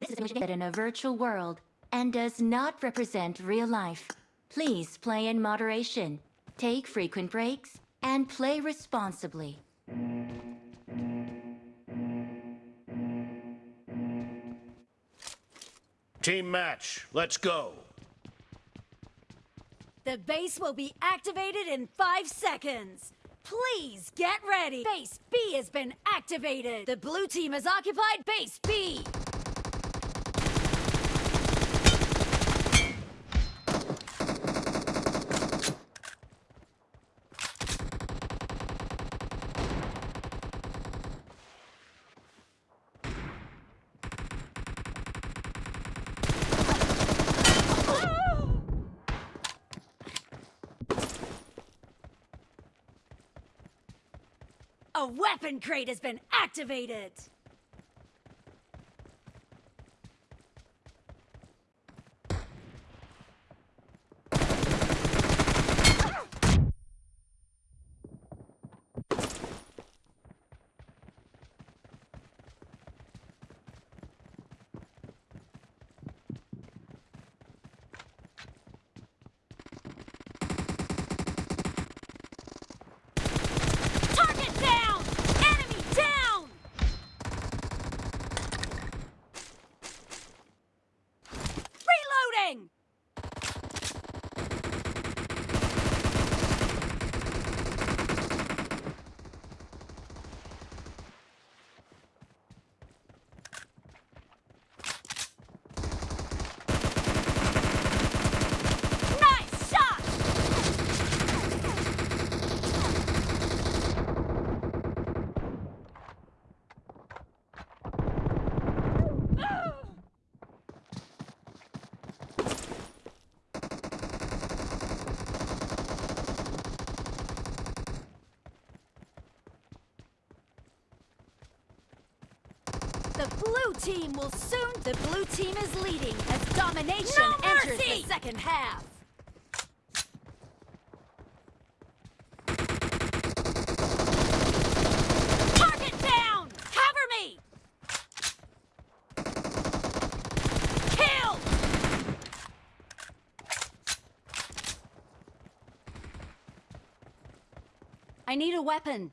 This is simulation in a virtual world and does not represent real life. Please play in moderation, take frequent breaks, and play responsibly. Team match, let's go. The base will be activated in five seconds. Please get ready. Base B has been activated. The blue team has occupied base B. A weapon crate has been activated! Blue team will soon. The blue team is leading as domination No enters the second half. Target down! Cover me! Kill! I need a weapon.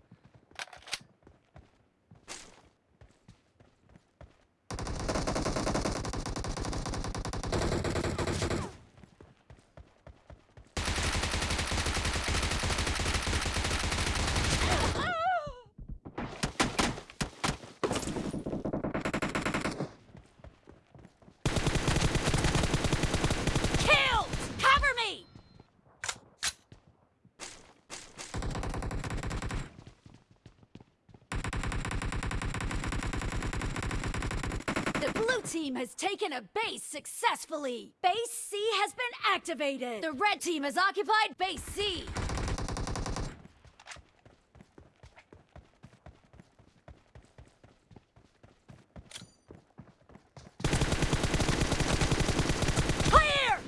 blue team has taken a base successfully. Base C has been activated. The red team has occupied base C. Clear!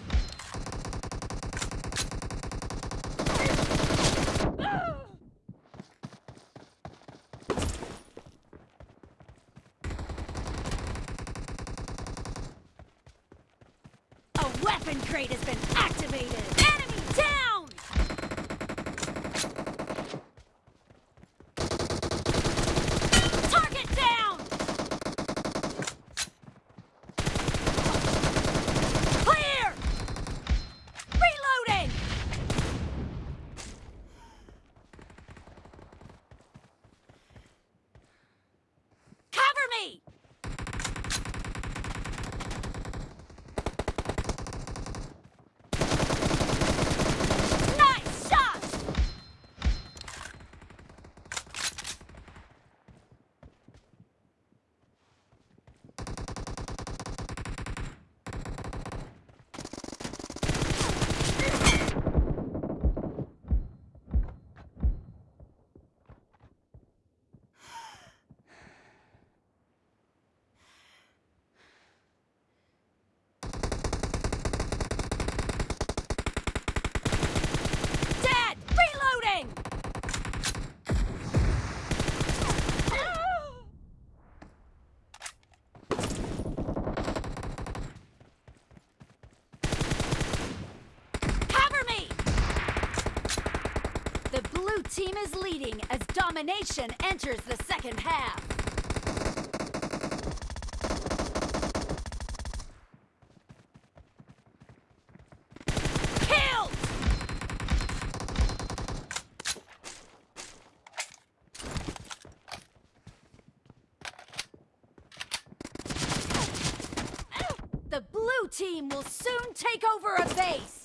A weapon crate has been activated! Enemy down! Target down! Clear! Reloading! team is leading as domination enters the second half. The blue team will soon take over a base.